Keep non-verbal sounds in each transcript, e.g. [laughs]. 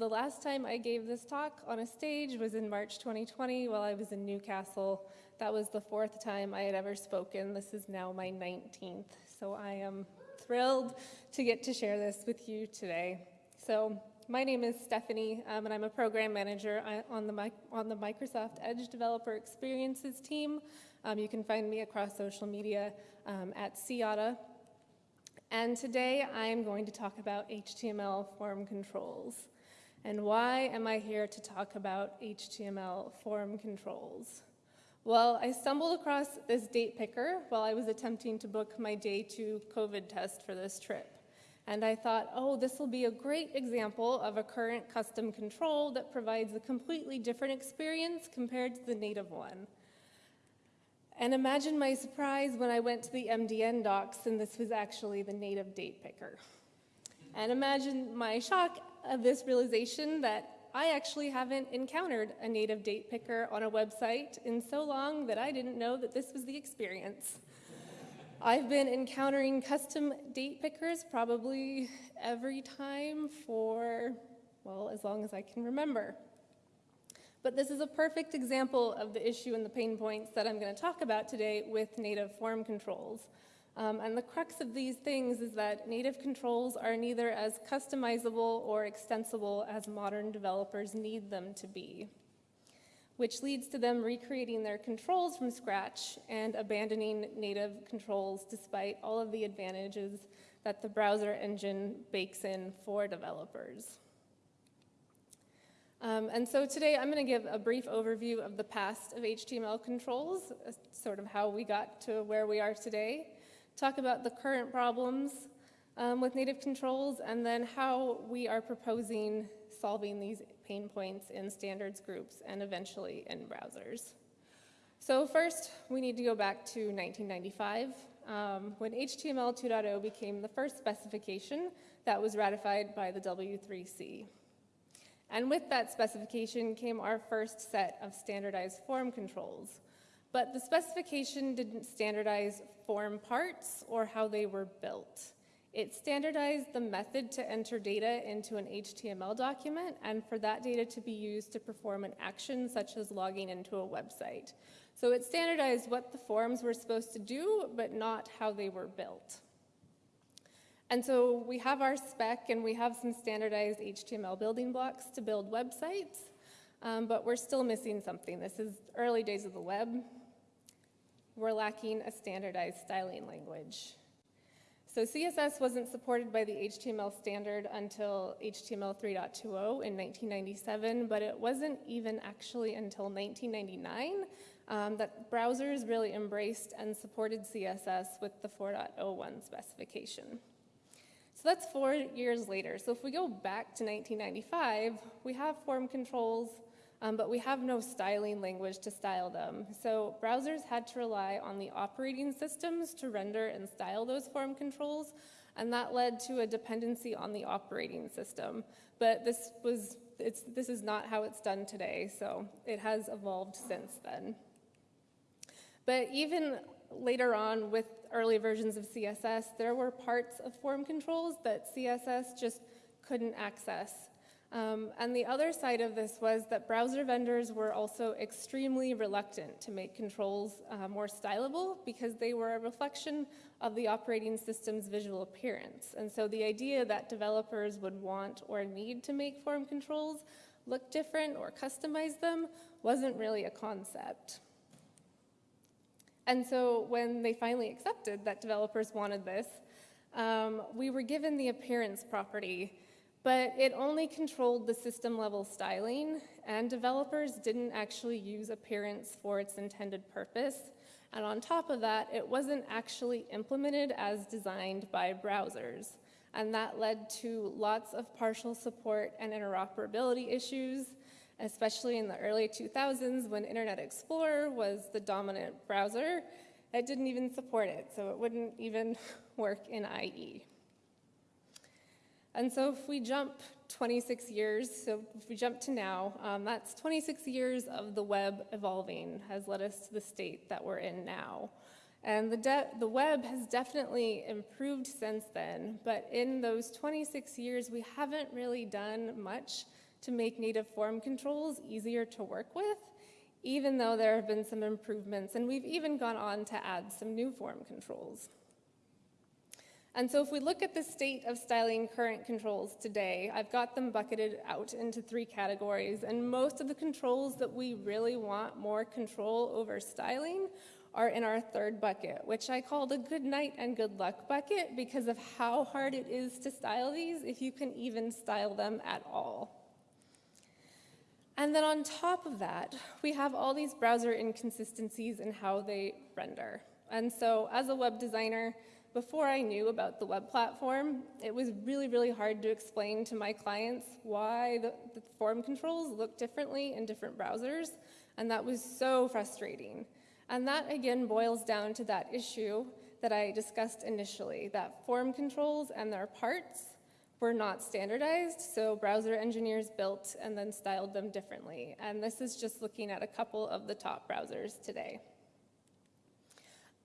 The last time I gave this talk on a stage was in March 2020 while I was in Newcastle. That was the fourth time I had ever spoken. This is now my 19th. So I am thrilled to get to share this with you today. So my name is Stephanie, um, and I'm a program manager uh, on the, on the Microsoft Edge Developer Experiences team. Um, you can find me across social media um, at seaotta. And today I'm going to talk about HTML form controls. And why am I here to talk about HTML form controls? Well, I stumbled across this date picker while I was attempting to book my day two COVID test for this trip. And I thought, oh, this will be a great example of a current custom control that provides a completely different experience compared to the native one. And imagine my surprise when I went to the MDN docs and this was actually the native date picker. And imagine my shock of this realization that I actually haven't encountered a native date picker on a website in so long that I didn't know that this was the experience. I've been encountering custom date pickers probably every time for, well, as long as I can remember. But this is a perfect example of the issue and the pain points that I'm going to talk about today with native form controls. Um, and the crux of these things is that native controls are neither as customizable or extensible as modern developers need them to be, which leads to them recreating their controls from scratch and abandoning native controls despite all of the advantages that the browser engine bakes in for developers. Um, and so today I'm going to give a brief overview of the past of HTML controls, uh, sort of how we got to where we are today, talk about the current problems um, with native controls, and then how we are proposing solving these pain points in standards groups and eventually in browsers. So first, we need to go back to 1995, um, when HTML 2.0 became the first specification that was ratified by the W3C. And with that specification came our first set of standardized form controls. But the specification didn't standardize form parts or how they were built. It standardized the method to enter data into an HTML document and for that data to be used to perform an action such as logging into a website. So it standardized what the forms were supposed to do, but not how they were built. And so we have our spec and we have some standardized HTML building blocks to build websites, um, but we're still missing something. This is early days of the web. We're lacking a standardized styling language. So CSS wasn't supported by the HTML standard until HTML 3.20 in 1997, but it wasn't even actually until 1999 um, that browsers really embraced and supported CSS with the 4.01 specification. So that's four years later. So if we go back to 1995, we have form controls, um, but we have no styling language to style them. So browsers had to rely on the operating systems to render and style those form controls, and that led to a dependency on the operating system. But this was it's this is not how it's done today, so it has evolved since then. But even later on with early versions of CSS, there were parts of form controls that CSS just couldn't access. Um, and the other side of this was that browser vendors were also extremely reluctant to make controls uh, more stylable because they were a reflection of the operating system's visual appearance. And so the idea that developers would want or need to make form controls look different or customize them wasn't really a concept. And so when they finally accepted that developers wanted this, um, we were given the appearance property, but it only controlled the system level styling, and developers didn't actually use appearance for its intended purpose. And on top of that, it wasn't actually implemented as designed by browsers. And that led to lots of partial support and interoperability issues, especially in the early 2000s when Internet Explorer was the dominant browser. It didn't even support it, so it wouldn't even [laughs] work in IE. And so if we jump 26 years, so if we jump to now, um, that's 26 years of the web evolving has led us to the state that we're in now. And the, the web has definitely improved since then, but in those 26 years, we haven't really done much to make native form controls easier to work with, even though there have been some improvements, and we've even gone on to add some new form controls. And so if we look at the state of styling current controls today, I've got them bucketed out into three categories, and most of the controls that we really want more control over styling are in our third bucket, which I call the good night and good luck bucket because of how hard it is to style these if you can even style them at all. And then on top of that, we have all these browser inconsistencies in how they render. And so as a web designer, before I knew about the web platform, it was really, really hard to explain to my clients why the, the form controls look differently in different browsers, and that was so frustrating. And that again boils down to that issue that I discussed initially, that form controls and their parts were not standardized, so browser engineers built and then styled them differently. And this is just looking at a couple of the top browsers today.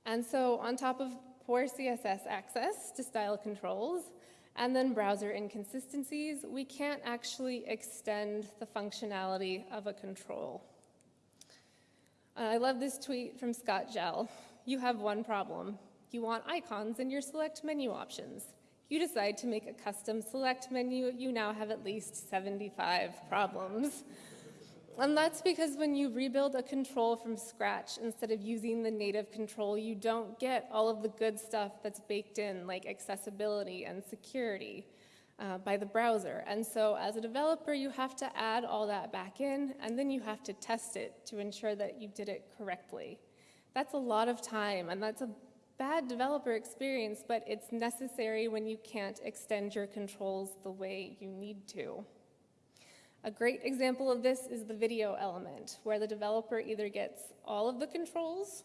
And so on top of poor CSS access to style controls, and then browser inconsistencies, we can't actually extend the functionality of a control. I love this tweet from Scott Jehl. You have one problem. You want icons in your select menu options. You decide to make a custom select menu, you now have at least 75 problems. And that's because when you rebuild a control from scratch instead of using the native control, you don't get all of the good stuff that's baked in, like accessibility and security uh, by the browser. And so as a developer, you have to add all that back in, and then you have to test it to ensure that you did it correctly. That's a lot of time, and that's a bad developer experience, but it's necessary when you can't extend your controls the way you need to. A great example of this is the video element, where the developer either gets all of the controls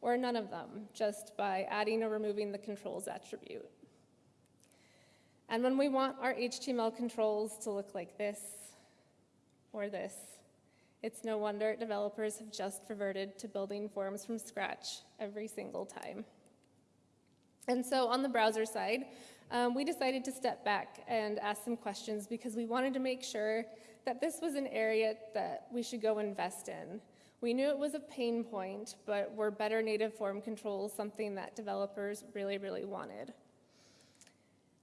or none of them, just by adding or removing the controls attribute. And when we want our HTML controls to look like this or this, it's no wonder developers have just reverted to building forms from scratch every single time. And so on the browser side, um, we decided to step back and ask some questions because we wanted to make sure that this was an area that we should go invest in. We knew it was a pain point, but were better native form controls something that developers really, really wanted?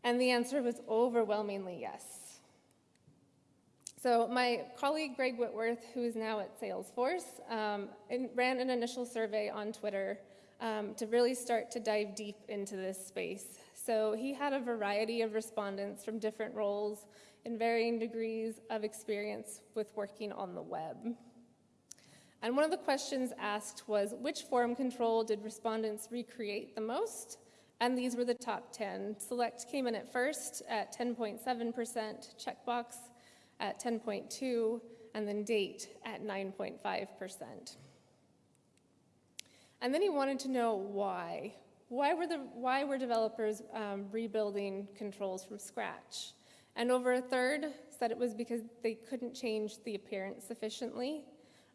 And the answer was overwhelmingly yes. So my colleague Greg Whitworth, who is now at Salesforce, um, ran an initial survey on Twitter um, to really start to dive deep into this space. So he had a variety of respondents from different roles in varying degrees of experience with working on the web. And one of the questions asked was, which form control did respondents recreate the most? And these were the top 10. Select came in at first at 10.7%, checkbox at 10.2, and then date at 9.5%. And then he wanted to know why. Why were, the, why were developers um, rebuilding controls from scratch? And over a third said it was because they couldn't change the appearance sufficiently.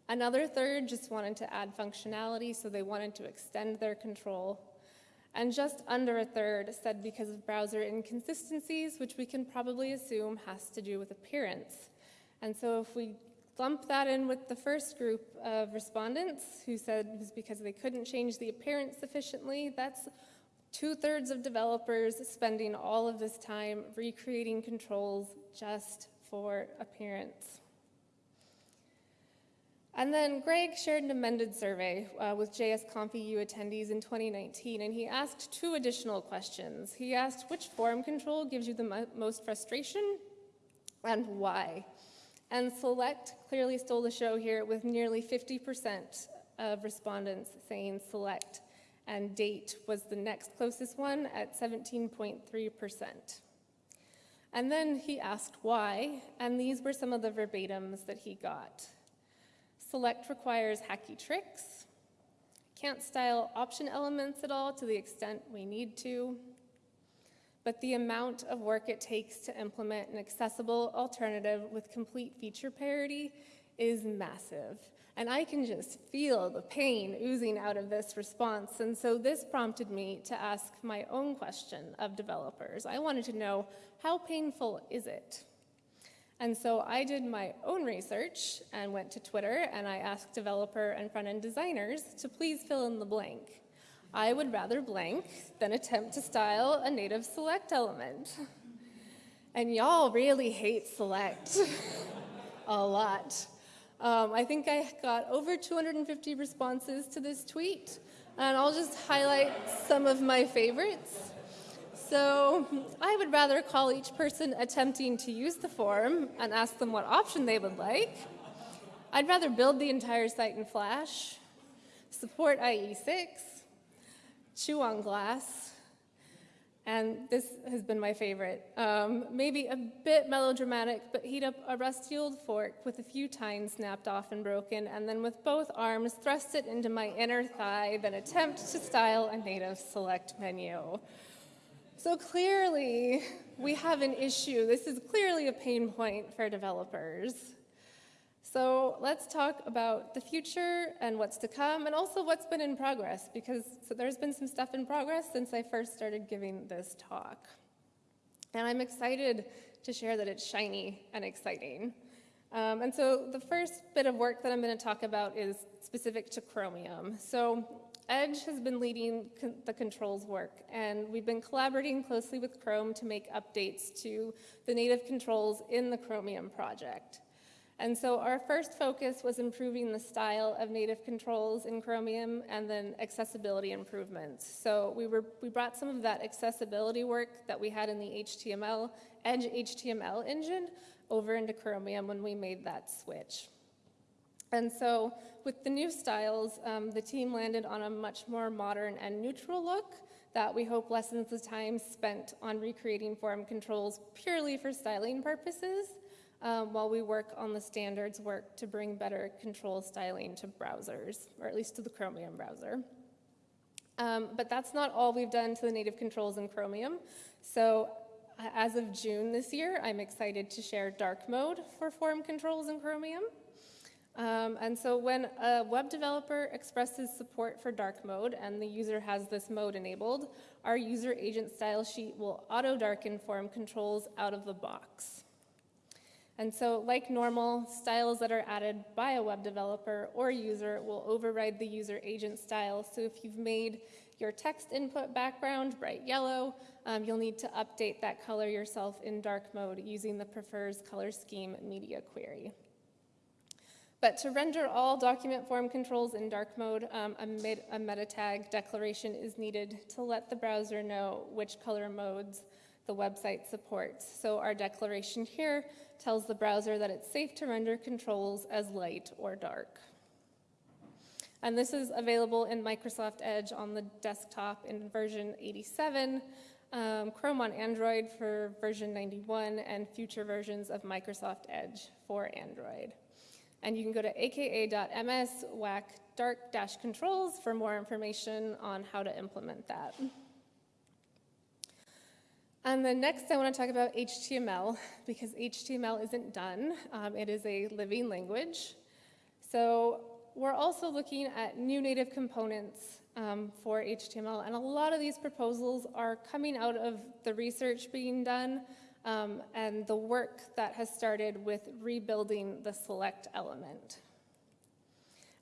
Another third just wanted to add functionality, so they wanted to extend their control and just under a third said because of browser inconsistencies, which we can probably assume has to do with appearance. And so if we lump that in with the first group of respondents who said it was because they couldn't change the appearance sufficiently, that's two-thirds of developers spending all of this time recreating controls just for appearance. And then Greg shared an amended survey uh, with JSConf-EU attendees in 2019, and he asked two additional questions. He asked which form control gives you the mo most frustration and why. And Select clearly stole the show here with nearly 50% of respondents saying Select, and Date was the next closest one at 17.3%. And then he asked why, and these were some of the verbatims that he got. Select requires hacky tricks. Can't style option elements at all to the extent we need to. But the amount of work it takes to implement an accessible alternative with complete feature parity is massive. And I can just feel the pain oozing out of this response. And so this prompted me to ask my own question of developers. I wanted to know, how painful is it? And so I did my own research and went to Twitter and I asked developer and front-end designers to please fill in the blank. I would rather blank than attempt to style a native select element. And y'all really hate select [laughs] a lot. Um, I think I got over 250 responses to this tweet, and I'll just highlight some of my favorites. So I would rather call each person attempting to use the form and ask them what option they would like. I'd rather build the entire site in Flash, support IE6, chew on glass, and this has been my favorite. Um, maybe a bit melodramatic, but heat up a rusty old fork with a few tines snapped off and broken, and then with both arms thrust it into my inner thigh, then attempt to style a native select menu. So clearly, we have an issue. This is clearly a pain point for developers. So let's talk about the future and what's to come, and also what's been in progress, because so there's been some stuff in progress since I first started giving this talk. And I'm excited to share that it's shiny and exciting. Um, and so the first bit of work that I'm going to talk about is specific to Chromium. So Edge has been leading con the controls work, and we've been collaborating closely with Chrome to make updates to the native controls in the Chromium project. And so our first focus was improving the style of native controls in Chromium and then accessibility improvements. So we, were, we brought some of that accessibility work that we had in the HTML, Edge HTML engine over into Chromium when we made that switch. And so with the new styles, um, the team landed on a much more modern and neutral look that we hope lessens the time spent on recreating form controls purely for styling purposes um, while we work on the standards work to bring better control styling to browsers, or at least to the Chromium browser. Um, but that's not all we've done to the native controls in Chromium. So as of June this year, I'm excited to share dark mode for form controls in Chromium. Um, and so when a web developer expresses support for dark mode and the user has this mode enabled, our user agent style sheet will auto darken form controls out of the box. And so like normal, styles that are added by a web developer or user will override the user agent style. So if you've made your text input background bright yellow, um, you'll need to update that color yourself in dark mode using the prefers color scheme media query. But to render all document form controls in dark mode, um, a, a meta tag declaration is needed to let the browser know which color modes the website supports. So our declaration here tells the browser that it's safe to render controls as light or dark. And this is available in Microsoft Edge on the desktop in version 87, um, Chrome on Android for version 91, and future versions of Microsoft Edge for Android. And you can go to aka.ms whack dark-controls for more information on how to implement that. And then next I want to talk about HTML [laughs] because HTML isn't done. Um, it is a living language. So we're also looking at new native components um, for HTML and a lot of these proposals are coming out of the research being done um, and the work that has started with rebuilding the select element.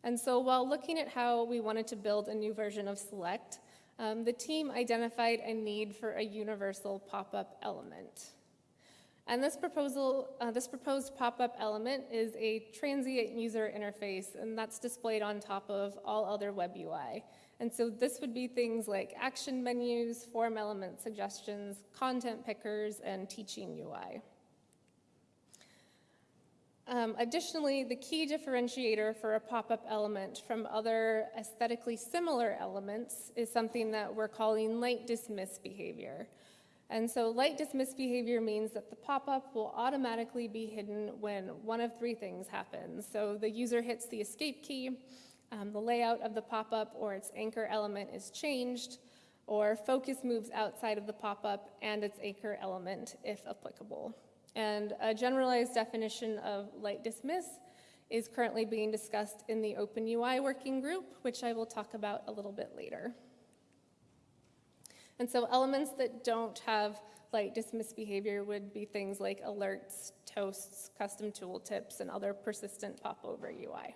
And so while looking at how we wanted to build a new version of select, um, the team identified a need for a universal pop-up element. And this proposal, uh, this proposed pop-up element is a transient user interface, and that's displayed on top of all other web UI. And so this would be things like action menus, form element suggestions, content pickers, and teaching UI. Um, additionally, the key differentiator for a pop-up element from other aesthetically similar elements is something that we're calling light dismiss behavior. And so light dismiss behavior means that the pop-up will automatically be hidden when one of three things happens. So the user hits the escape key, um, the layout of the pop-up or its anchor element is changed, or focus moves outside of the pop-up and its anchor element if applicable. And a generalized definition of light dismiss is currently being discussed in the OpenUI working group, which I will talk about a little bit later. And so elements that don't have light dismiss behavior would be things like alerts, toasts, custom tooltips, and other persistent popover UI.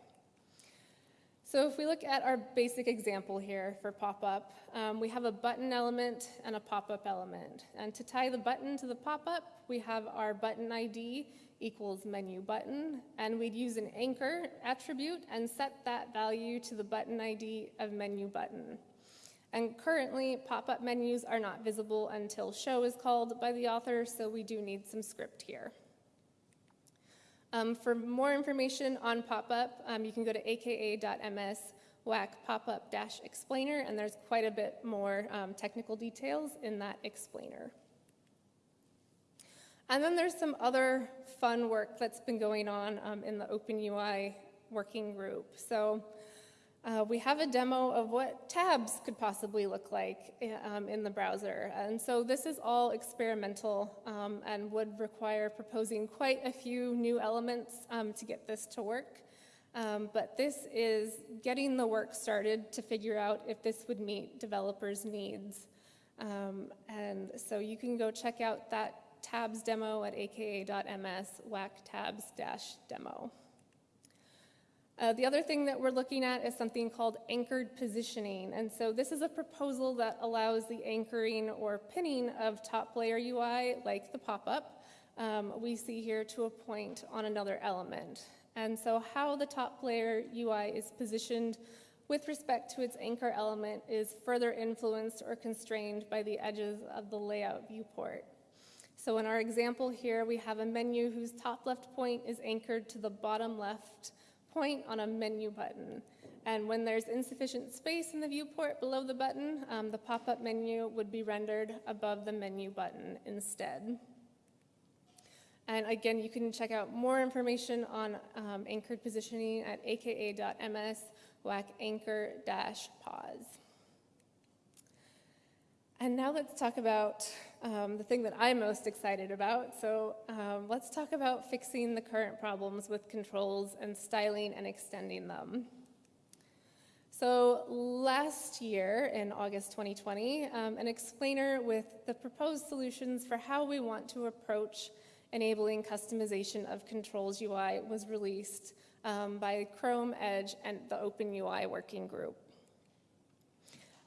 So if we look at our basic example here for pop-up, um, we have a button element and a pop-up element. And to tie the button to the pop-up, we have our button ID equals menu button, and we'd use an anchor attribute and set that value to the button ID of menu button. And currently, pop-up menus are not visible until show is called by the author, so we do need some script here. Um, for more information on pop-up, um, you can go to aka.ms whack pop-up dash explainer, and there's quite a bit more um, technical details in that explainer. And then there's some other fun work that's been going on um, in the OpenUI working group. So uh, we have a demo of what tabs could possibly look like um, in the browser. And so this is all experimental um, and would require proposing quite a few new elements um, to get this to work. Um, but this is getting the work started to figure out if this would meet developers' needs. Um, and so you can go check out that tabs demo at aka.ms whack tabs-demo. Uh, the other thing that we're looking at is something called anchored positioning. And so this is a proposal that allows the anchoring or pinning of top layer UI, like the pop-up, um, we see here to a point on another element. And so how the top layer UI is positioned with respect to its anchor element is further influenced or constrained by the edges of the layout viewport. So in our example here, we have a menu whose top left point is anchored to the bottom left point on a menu button. And when there's insufficient space in the viewport below the button, um, the pop-up menu would be rendered above the menu button instead. And again, you can check out more information on um, anchored positioning at aka.ms whack anchor-pause. And now let's talk about um, the thing that I'm most excited about. So um, let's talk about fixing the current problems with controls and styling and extending them. So last year, in August 2020, um, an explainer with the proposed solutions for how we want to approach enabling customization of controls UI was released um, by Chrome, Edge, and the Open UI working group.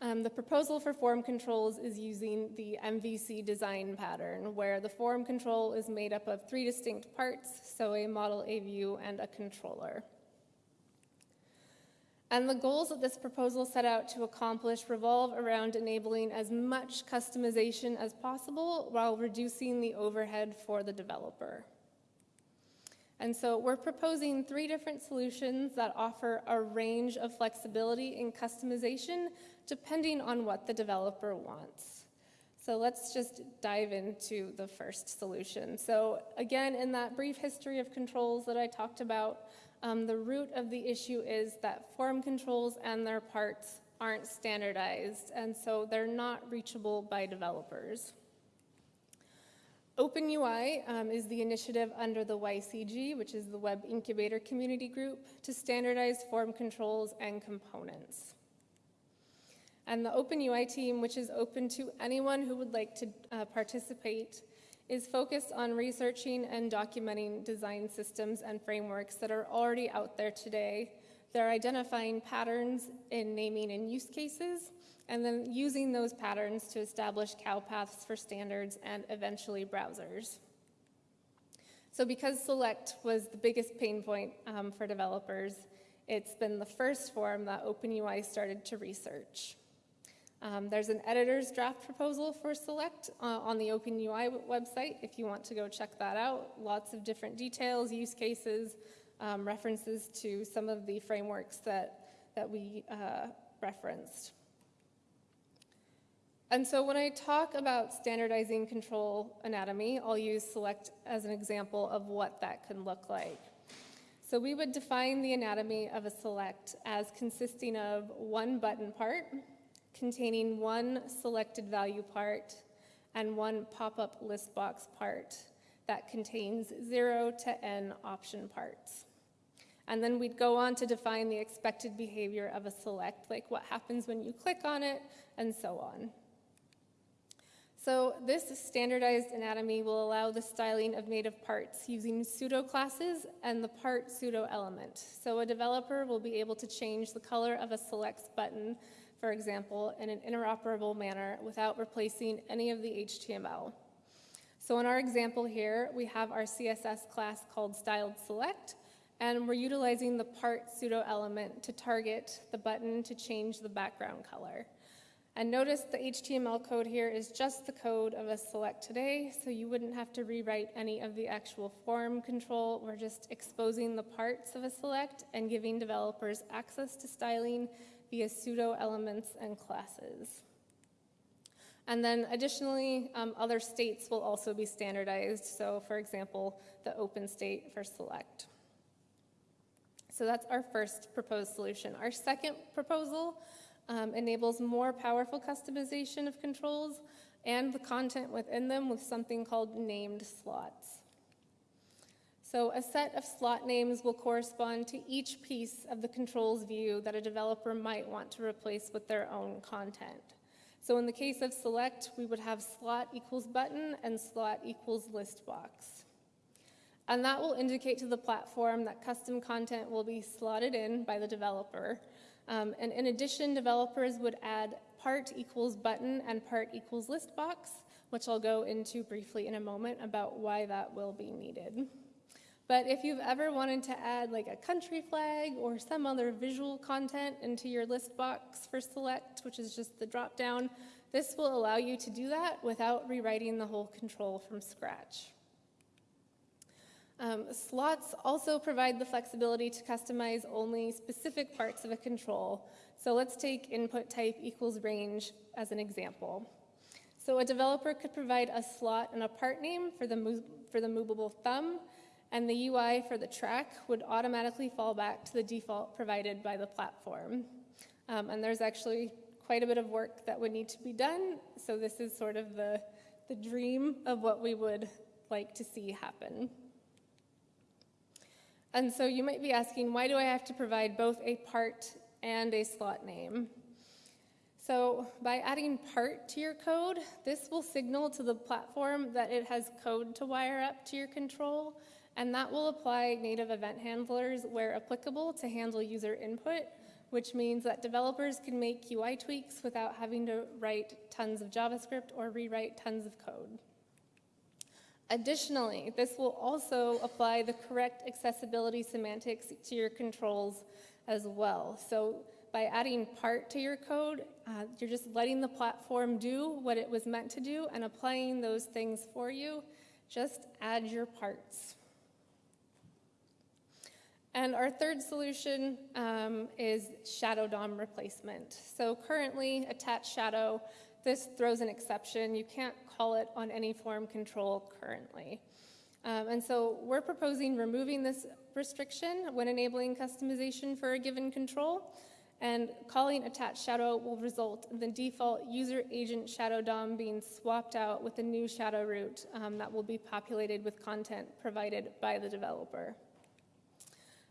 Um, the proposal for form controls is using the MVC design pattern, where the form control is made up of three distinct parts, so a model, a view, and a controller. And the goals that this proposal set out to accomplish revolve around enabling as much customization as possible while reducing the overhead for the developer. And so we're proposing three different solutions that offer a range of flexibility and customization depending on what the developer wants. So let's just dive into the first solution. So again, in that brief history of controls that I talked about, um, the root of the issue is that form controls and their parts aren't standardized, and so they're not reachable by developers. OpenUI um, is the initiative under the YCG, which is the Web Incubator Community Group, to standardize form controls and components. And the OpenUI team, which is open to anyone who would like to uh, participate, is focused on researching and documenting design systems and frameworks that are already out there today. They're identifying patterns in naming and use cases, and then using those patterns to establish cow paths for standards and eventually browsers. So because Select was the biggest pain point um, for developers, it's been the first form that OpenUI started to research. Um, there's an editor's draft proposal for Select uh, on the OpenUI website if you want to go check that out. Lots of different details, use cases, um, references to some of the frameworks that, that we uh, referenced. And so when I talk about standardizing control anatomy, I'll use Select as an example of what that can look like. So we would define the anatomy of a select as consisting of one button part, containing one selected value part and one pop-up list box part that contains zero to n option parts. And then we'd go on to define the expected behavior of a select, like what happens when you click on it, and so on. So this standardized anatomy will allow the styling of native parts using pseudo classes and the part pseudo element. So a developer will be able to change the color of a selects button, for example, in an interoperable manner without replacing any of the HTML. So in our example here, we have our CSS class called styled select, and we're utilizing the part pseudo element to target the button to change the background color. And notice the HTML code here is just the code of a select today, so you wouldn't have to rewrite any of the actual form control. We're just exposing the parts of a select and giving developers access to styling via pseudo elements and classes. And then additionally, um, other states will also be standardized. So for example, the open state for select. So that's our first proposed solution. Our second proposal um, enables more powerful customization of controls and the content within them with something called named slots. So a set of slot names will correspond to each piece of the controls view that a developer might want to replace with their own content. So in the case of select, we would have slot equals button and slot equals list box. And that will indicate to the platform that custom content will be slotted in by the developer um, and in addition, developers would add part equals button and part equals list box, which I'll go into briefly in a moment about why that will be needed. But if you've ever wanted to add like a country flag or some other visual content into your list box for select, which is just the drop down, this will allow you to do that without rewriting the whole control from scratch. Um, slots also provide the flexibility to customize only specific parts of a control. So let's take input type equals range as an example. So a developer could provide a slot and a part name for the, for the movable thumb, and the UI for the track would automatically fall back to the default provided by the platform. Um, and there's actually quite a bit of work that would need to be done, so this is sort of the, the dream of what we would like to see happen. And so you might be asking, why do I have to provide both a part and a slot name? So by adding part to your code, this will signal to the platform that it has code to wire up to your control, and that will apply native event handlers where applicable to handle user input, which means that developers can make UI tweaks without having to write tons of JavaScript or rewrite tons of code. Additionally, this will also apply the correct accessibility semantics to your controls as well. So by adding part to your code, uh, you're just letting the platform do what it was meant to do and applying those things for you. Just add your parts. And our third solution um, is shadow DOM replacement. So currently, attached shadow this throws an exception. You can't call it on any form control currently. Um, and so we're proposing removing this restriction when enabling customization for a given control. And calling attach shadow will result in the default user agent shadow DOM being swapped out with a new shadow root um, that will be populated with content provided by the developer.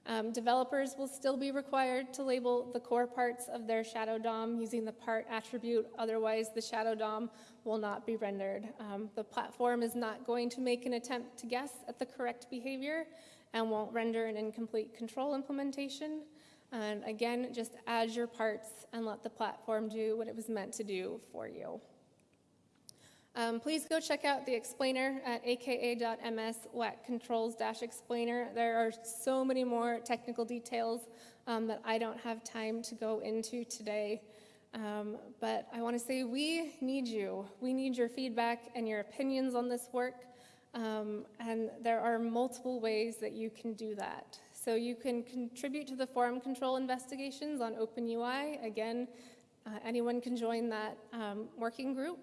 Um, developers will still be required to label the core parts of their shadow DOM using the part attribute, otherwise the shadow DOM will not be rendered. Um, the platform is not going to make an attempt to guess at the correct behavior and won't render an incomplete control implementation. And again, just add your parts and let the platform do what it was meant to do for you. Um, please go check out the explainer at aka.ms WAC controls-explainer. There are so many more technical details um, that I don't have time to go into today. Um, but I want to say we need you. We need your feedback and your opinions on this work. Um, and there are multiple ways that you can do that. So you can contribute to the forum control investigations on OpenUI. Again, uh, anyone can join that um, working group.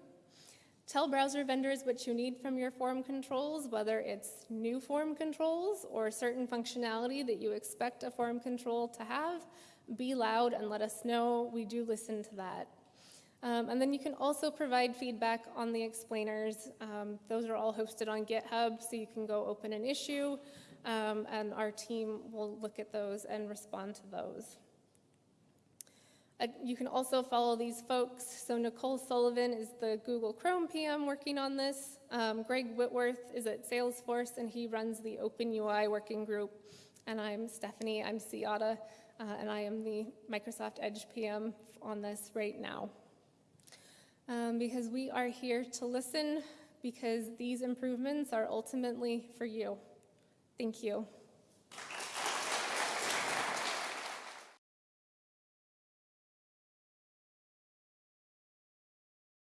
Tell browser vendors what you need from your form controls, whether it's new form controls or certain functionality that you expect a form control to have. Be loud and let us know. We do listen to that. Um, and then you can also provide feedback on the explainers. Um, those are all hosted on GitHub, so you can go open an issue, um, and our team will look at those and respond to those. Uh, You can also follow these folks. So Nicole Sullivan is the Google Chrome PM working on this. Um, Greg Whitworth is at Salesforce, and he runs the Open UI working group. And I'm Stephanie, I'm seaotta, uh, and I am the Microsoft Edge PM on this right now. Um, Because we are here to listen, because these improvements are ultimately for you. Thank you.